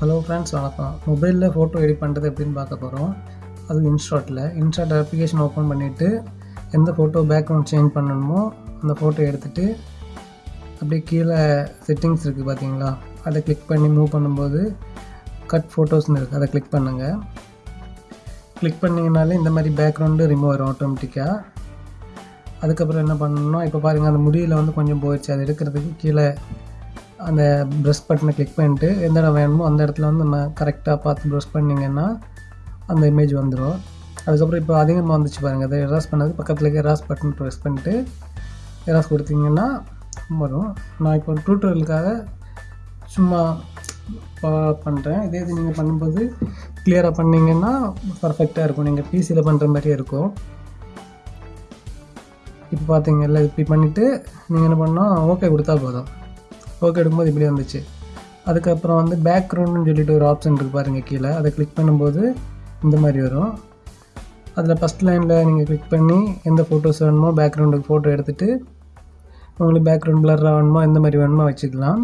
Hello friends வணக்கம். மொபைலில் photo edit பண்ணுறது எப்படின்னு பார்க்க போகிறோம் அது இன்ஸ்டாட்டில் இன்ஸ்டாட் அப்ளிகேஷன் ஓப்பன் பண்ணிவிட்டு எந்த ஃபோட்டோ பேக்ரவுண்ட் சேஞ்ச் பண்ணணுமோ அந்த ஃபோட்டோ எடுத்துகிட்டு அப்படியே கீழே செட்டிங்ஸ் இருக்குது பார்த்தீங்களா அதை கிளிக் பண்ணி மூவ் பண்ணும்போது கட் ஃபோட்டோஸ்னு இருக்குது அதை கிளிக் பண்ணுங்கள் கிளிக் பண்ணிங்கனாலே இந்த மாதிரி பேக்ரவுண்டு ரிமூவ் ஆயிரும் ஆட்டோமேட்டிக்காக அதுக்கப்புறம் என்ன பண்ணணும்னா இப்போ பாருங்கள் அந்த முடியில் வந்து கொஞ்சம் போயிடுச்சு. அதை எடுக்கிறதுக்கு கீழே அந்த ப்ரெஷ் பட்டனை கிளிக் பண்ணிட்டு எந்த இடம் வேணுமோ அந்த இடத்துல வந்து நம்ம கரெக்டாக பார்த்து ப்ரெஷ் பண்ணிங்கன்னா அந்த இமேஜ் வந்துடும் அதுக்கப்புறம் இப்போ அதிகமாக வந்துச்சு பாருங்கள் அதை எராஸ் பண்ணது பக்கத்தில் எராஸ் பட்டன் ப்ரெஸ் பண்ணிட்டு எராஸ் கொடுத்தீங்கன்னா வரும். நான் இப்போ டூட்டோரியலுக்காக சும்மா பண்ணுறேன் இதே இது நீங்கள் பண்ணும்போது கிளியராக பண்ணிங்கன்னா பர்ஃபெக்டாக இருக்கும். நீங்கள் பிசியில் பண்ணுற மாதிரியே இருக்கும். இப்போ பார்த்தீங்கல்ல இப்படி பண்ணிவிட்டு நீங்கள் என்ன பண்ணால் ஓகே கொடுத்தா போதும். ஒர்க் எடுக்கும்போது இப்படி வந்துச்சு. அதுக்கப்புறம் வந்து பேக்ரவுண்டுன்னு சொல்லிட்டு ஒரு ஆப்ஷன் இருக்குது பாருங்கள் கீழே. அதை கிளிக் பண்ணும்போது இந்த மாதிரி வரும். அதில் ஃபஸ்ட் லைனில் நீங்கள் கிளிக் பண்ணி எந்த ஃபோட்டோஸ் வேணுமோ பேக்ரவுண்டுக்கு ஃபோட்டோ எடுத்துகிட்டு உங்களுக்கு பேக்ரவுண்ட் பிளராக வேணுமோ எந்த மாதிரி வேணுமோ வச்சுக்கலாம்.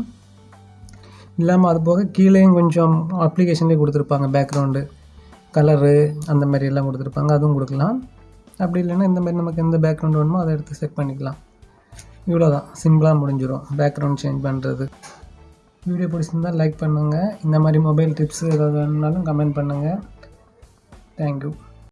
இல்லாமல் அது போக கீழேயும் கொஞ்சம் அப்ளிகேஷன்லேயே கொடுத்துருப்பாங்க பேக்ரவுண்டு கலரு அந்த மாதிரி எல்லாம் கொடுத்துருப்பாங்க அதுவும் கொடுக்கலாம். அப்படி இல்லைன்னா இந்த மாதிரி நமக்கு எந்த பேக்ரவுண்ட் வேணுமோ அதை எடுத்து செட் பண்ணிக்கலாம். இவ்வளோ தான் சிம்பிளாக முடிஞ்சிடும் பேக்ரவுண்ட் சேஞ்ச் பண்ணுறது வீடியோ பிடிச்சிருந்தால் லைக் பண்ணுங்கள் இந்த மாதிரி மொபைல் டிப்ஸ் ஏதாவது வேணுனாலும் கமெண்ட் பண்ணுங்கள் தேங்க்யூ